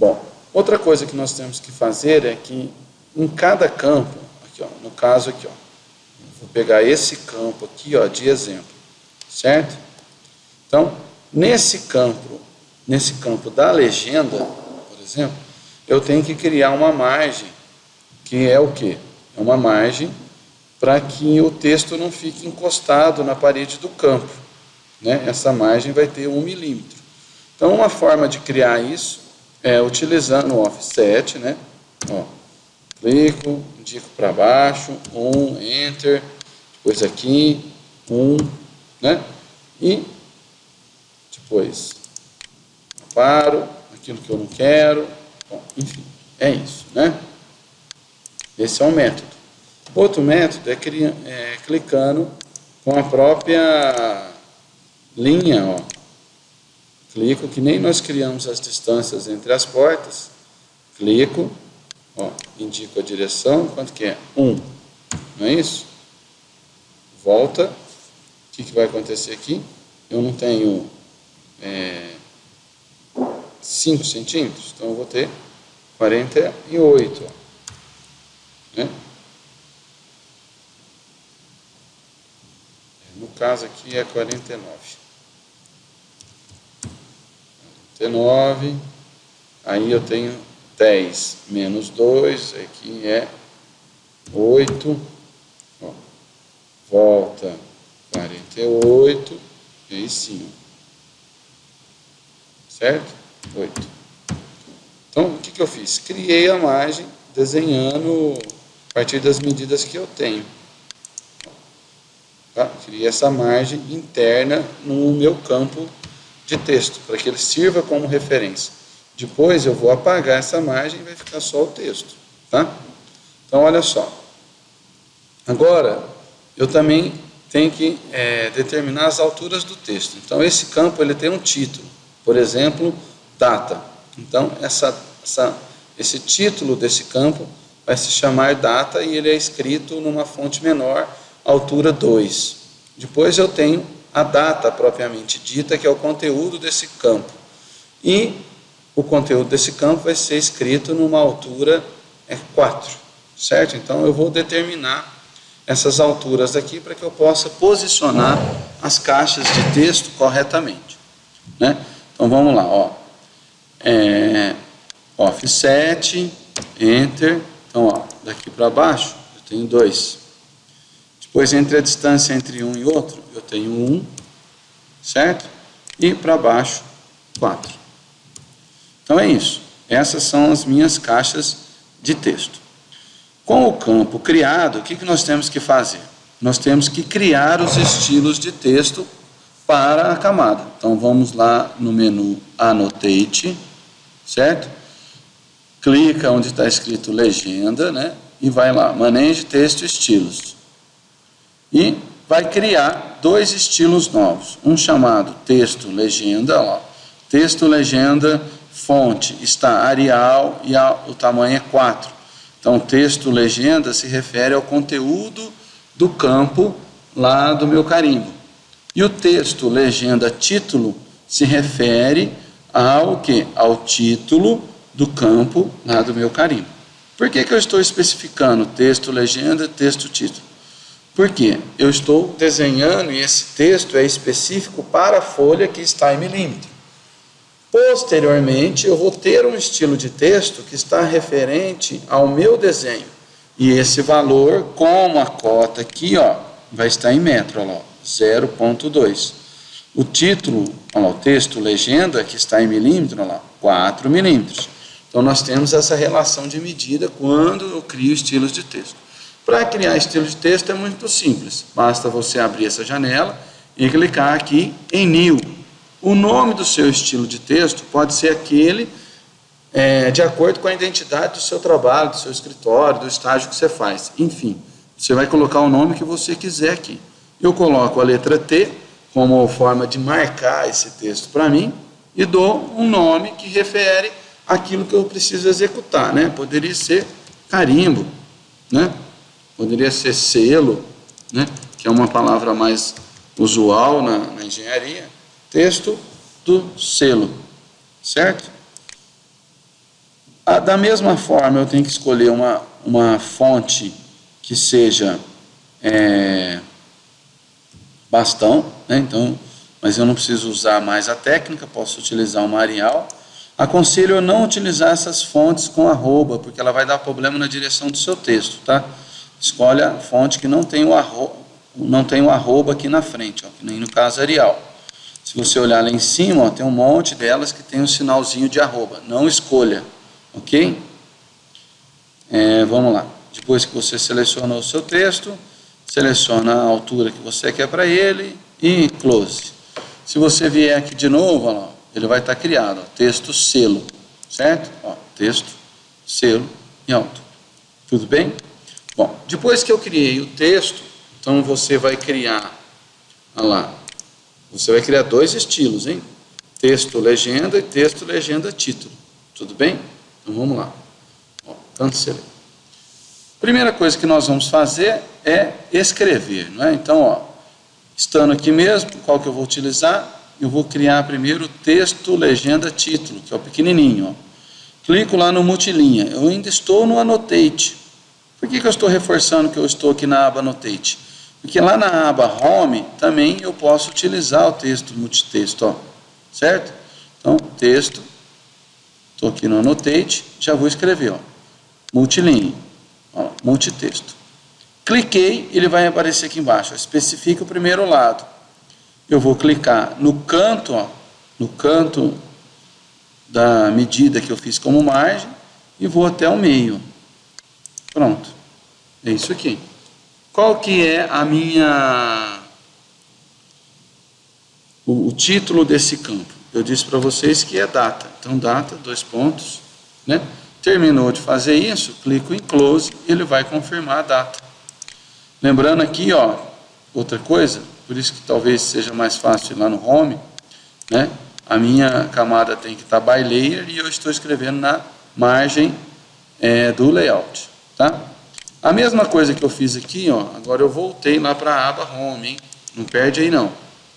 Bom, outra coisa que nós temos que fazer é que em cada campo, aqui ó, no caso aqui, ó, vou pegar esse campo aqui ó, de exemplo, certo? Então, nesse campo, nesse campo da legenda, por exemplo, eu tenho que criar uma margem, que é o quê? É uma margem para que o texto não fique encostado na parede do campo. Né? Essa margem vai ter um milímetro. Então, uma forma de criar isso é utilizando o offset, né? Ó, clico, indico para baixo, um, enter, depois aqui, um, né? E depois paro, aquilo que eu não quero, bom, enfim, é isso, né? Esse é um método. Outro método é, é clicando com a própria linha, ó. Clico, que nem nós criamos as distâncias entre as portas. Clico, ó, indico a direção, quanto que é? 1. Um. Não é isso? Volta. O que, que vai acontecer aqui? Eu não tenho é, 5 centímetros, então eu vou ter 48. Ó. Né? No caso aqui é 49. 49, aí eu tenho 10 menos 2, aqui é 8, ó, volta 48, e aí sim, certo? 8. Então, o que, que eu fiz? Criei a margem desenhando a partir das medidas que eu tenho. Tá? Criei essa margem interna no meu campo de texto, para que ele sirva como referência. Depois eu vou apagar essa margem e vai ficar só o texto. Tá? Então, olha só. Agora, eu também tenho que é, determinar as alturas do texto. Então, esse campo ele tem um título. Por exemplo, data. Então, essa, essa, esse título desse campo vai se chamar data e ele é escrito numa fonte menor, altura 2. Depois eu tenho a data propriamente dita, que é o conteúdo desse campo. E o conteúdo desse campo vai ser escrito numa altura é 4, certo? Então eu vou determinar essas alturas aqui para que eu possa posicionar as caixas de texto corretamente, né? Então vamos lá, ó. É, offset, enter, então ó, daqui para baixo eu tenho dois. Depois entre a distância entre um e outro eu tenho um, certo? E para baixo, quatro. Então é isso. Essas são as minhas caixas de texto. Com o campo criado, o que, que nós temos que fazer? Nós temos que criar os estilos de texto para a camada. Então vamos lá no menu Annotate, certo? Clica onde está escrito legenda, né? E vai lá, maneje texto estilos. E vai criar dois estilos novos. Um chamado texto legenda, ó. Texto legenda, fonte está Arial e a, o tamanho é 4. Então, texto legenda se refere ao conteúdo do campo lá do meu carimbo. E o texto legenda título se refere ao que? Ao título do campo lá do meu carimbo. Por que, que eu estou especificando texto legenda, texto título? Porque eu estou desenhando e esse texto é específico para a folha que está em milímetro. Posteriormente, eu vou ter um estilo de texto que está referente ao meu desenho. E esse valor, como a cota aqui, ó, vai estar em metro, ó, 0.2. O título, ó, o texto, legenda, que está em milímetro, ó, 4 milímetros. Então, nós temos essa relação de medida quando eu crio estilos de texto. Para criar estilo de texto é muito simples. Basta você abrir essa janela e clicar aqui em New. O nome do seu estilo de texto pode ser aquele é, de acordo com a identidade do seu trabalho, do seu escritório, do estágio que você faz. Enfim, você vai colocar o nome que você quiser aqui. Eu coloco a letra T como forma de marcar esse texto para mim e dou um nome que refere aquilo que eu preciso executar, né? Poderia ser carimbo, né? Poderia ser selo, né, que é uma palavra mais usual na, na engenharia, texto do selo, certo? Ah, da mesma forma, eu tenho que escolher uma, uma fonte que seja é, bastão, né? então, mas eu não preciso usar mais a técnica, posso utilizar uma Arial. Aconselho não utilizar essas fontes com arroba, porque ela vai dar problema na direção do seu texto, tá? Escolhe a fonte que não tem o arroba, não tem o arroba aqui na frente, ó, que nem no caso Arial. Se você olhar lá em cima, ó, tem um monte delas que tem um sinalzinho de arroba. Não escolha, ok? É, vamos lá. Depois que você selecionou o seu texto, seleciona a altura que você quer para ele e close. Se você vier aqui de novo, ó, ele vai estar tá criado, ó, texto selo, certo? Ó, texto, selo e alto. Tudo bem? Bom, depois que eu criei o texto, então você vai criar, olha lá, você vai criar dois estilos, hein? Texto, legenda e texto, legenda, título. Tudo bem? Então vamos lá. Ó, cancelei. Primeira coisa que nós vamos fazer é escrever, não é? Então, ó, estando aqui mesmo, qual que eu vou utilizar? Eu vou criar primeiro texto, legenda, título, que é o pequenininho, ó. Clico lá no multilinha. Eu ainda estou no Annotate. Por que, que eu estou reforçando que eu estou aqui na aba Annotate? Porque lá na aba Home também eu posso utilizar o texto multitexto, ó, certo? Então, texto, estou aqui no Annotate, já vou escrever, ó, multilinha, ó, multitexto. Cliquei, ele vai aparecer aqui embaixo, especifica o primeiro lado. Eu vou clicar no canto, ó, no canto da medida que eu fiz como margem e vou até o meio. Pronto, é isso aqui. Qual que é a minha o, o título desse campo? Eu disse para vocês que é data. Então data, dois pontos, né? Terminou de fazer isso, clico em close ele vai confirmar a data. Lembrando aqui, ó, outra coisa, por isso que talvez seja mais fácil lá no home, né? A minha camada tem que estar by layer e eu estou escrevendo na margem é, do layout, tá? A mesma coisa que eu fiz aqui, ó, agora eu voltei lá para a aba Home, hein? Não perde aí não.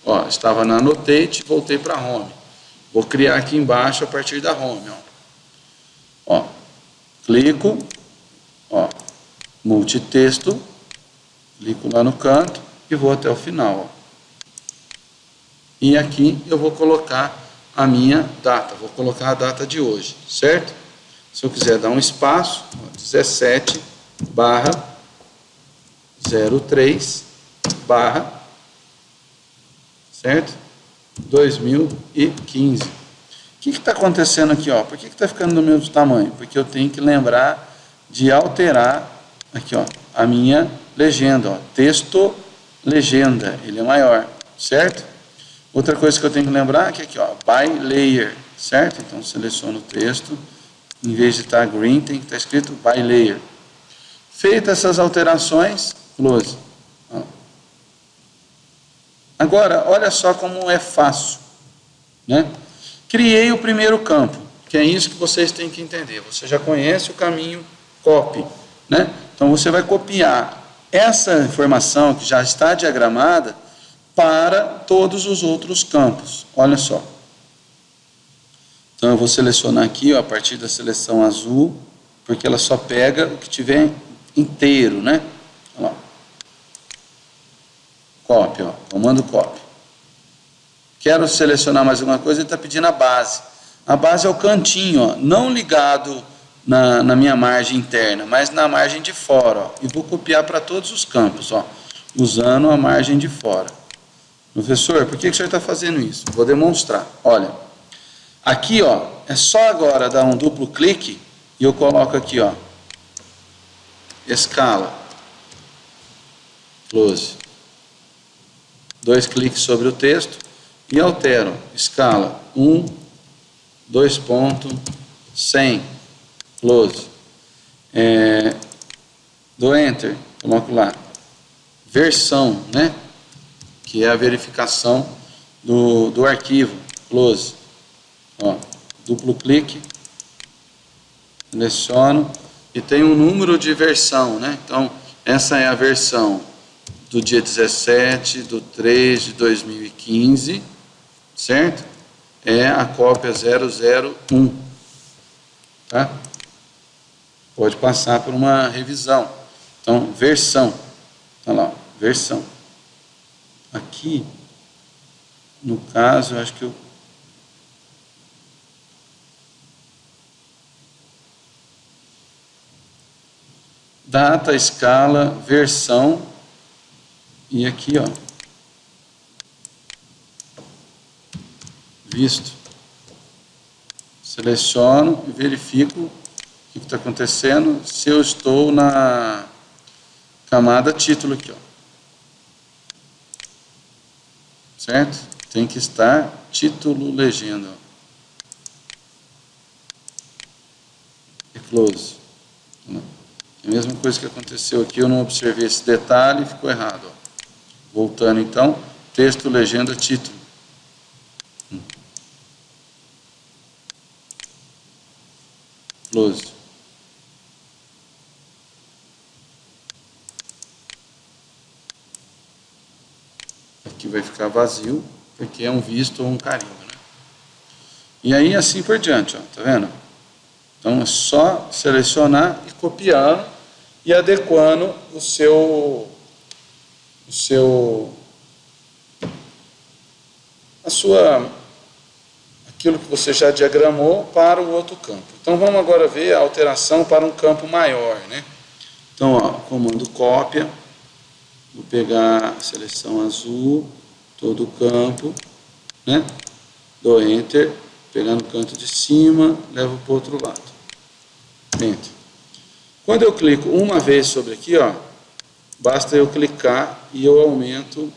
Ó, estava na Annotate, voltei para Home. Vou criar aqui embaixo a partir da Home, ó. Ó, clico, ó, multitexto, clico lá no canto e vou até o final, ó. E aqui eu vou colocar a minha data, vou colocar a data de hoje, certo? Se eu quiser dar um espaço, ó, 17 barra 03 barra certo? 2015. O que está acontecendo aqui? Ó? Por que está ficando do mesmo tamanho? Porque eu tenho que lembrar de alterar aqui, ó, a minha legenda. Ó, texto, legenda, ele é maior, certo? Outra coisa que eu tenho que lembrar é que aqui, ó, by layer, certo? Então, seleciono o texto, em vez de estar tá green, tem que estar tá escrito by layer. Feitas essas alterações, close. Agora, olha só como é fácil. Né? Criei o primeiro campo, que é isso que vocês têm que entender. Você já conhece o caminho copy. Né? Então, você vai copiar essa informação que já está diagramada para todos os outros campos. Olha só. Então, eu vou selecionar aqui, ó, a partir da seleção azul, porque ela só pega o que tiver inteiro, né? Olha. Copy, ó, comando copy. Quero selecionar mais alguma coisa, ele está pedindo a base. A base é o cantinho, ó, não ligado na, na, minha margem interna, mas na margem de fora. Ó, e vou copiar para todos os campos, ó, usando a margem de fora. Professor, por que, que o senhor está fazendo isso? Vou demonstrar. Olha, aqui ó, é só agora dar um duplo clique e eu coloco aqui, ó, escala, close. Dois cliques sobre o texto e altero, escala 1, 2 ponto, 100, close. É, do Enter, coloco lá, versão, né? Que é a verificação do, do arquivo, close. Ó, duplo clique, seleciono, e tem um número de versão, né? Então, essa é a versão do dia 17 do 3 de 2015, certo? É a cópia 001, tá? pode passar por uma revisão. Então, versão. Olha lá, versão. Aqui, no caso, eu acho que eu data, escala, versão e aqui, ó, visto. Seleciono e verifico o que está acontecendo, se eu estou na camada título aqui, ó. Certo? Tem que estar título legenda. E close. A mesma coisa que aconteceu aqui, eu não observei esse detalhe e ficou errado. Ó. Voltando então, texto, legenda, título. Hum. Close. Aqui vai ficar vazio, porque é um visto ou um carimbo. Né? E aí assim por diante, ó, tá vendo? Então é só selecionar e copiar e adequando o seu, o seu, a sua, aquilo que você já diagramou para o outro campo. Então vamos agora ver a alteração para um campo maior, né? Então, ó, comando cópia, vou pegar a seleção azul, todo o campo, né? Dou Enter, pegar no canto de cima, levo para o outro lado. Enter. Quando eu clico uma vez sobre aqui, ó, basta eu clicar e eu aumento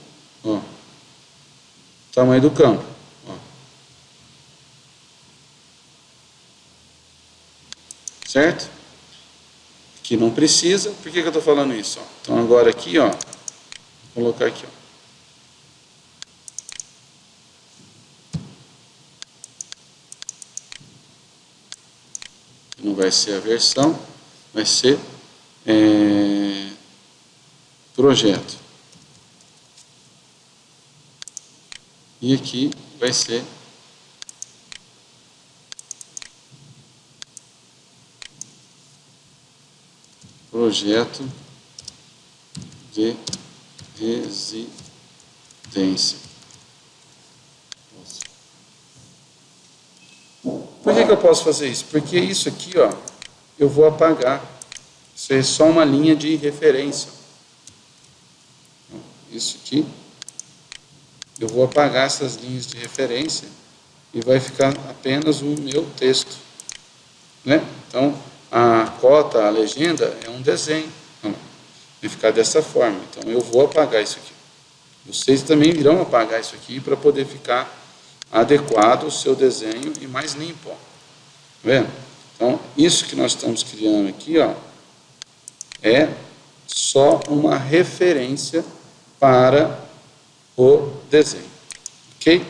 ó, o tamanho do campo. Ó. Certo? Aqui não precisa, por que, que eu estou falando isso? Ó? Então agora aqui, ó, vou colocar aqui, ó. Não vai ser a versão vai ser é, projeto. E aqui vai ser projeto de residência. Por que, que eu posso fazer isso? Porque isso aqui, ó, eu vou apagar. Isso é só uma linha de referência. Isso aqui, eu vou apagar essas linhas de referência e vai ficar apenas o meu texto. Né? Então, a cota, a legenda é um desenho. vai ficar dessa forma. Então, eu vou apagar isso aqui. Vocês também irão apagar isso aqui para poder ficar adequado o seu desenho e mais limpo. Ó. Tá vendo? Então, isso que nós estamos criando aqui, ó, é só uma referência para o desenho. Ok?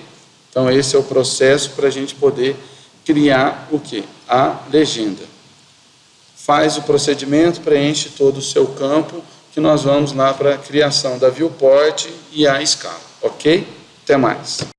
Então, esse é o processo para a gente poder criar o que? A legenda. Faz o procedimento, preenche todo o seu campo, que nós vamos lá para a criação da viewport e a escala. Ok? Até mais.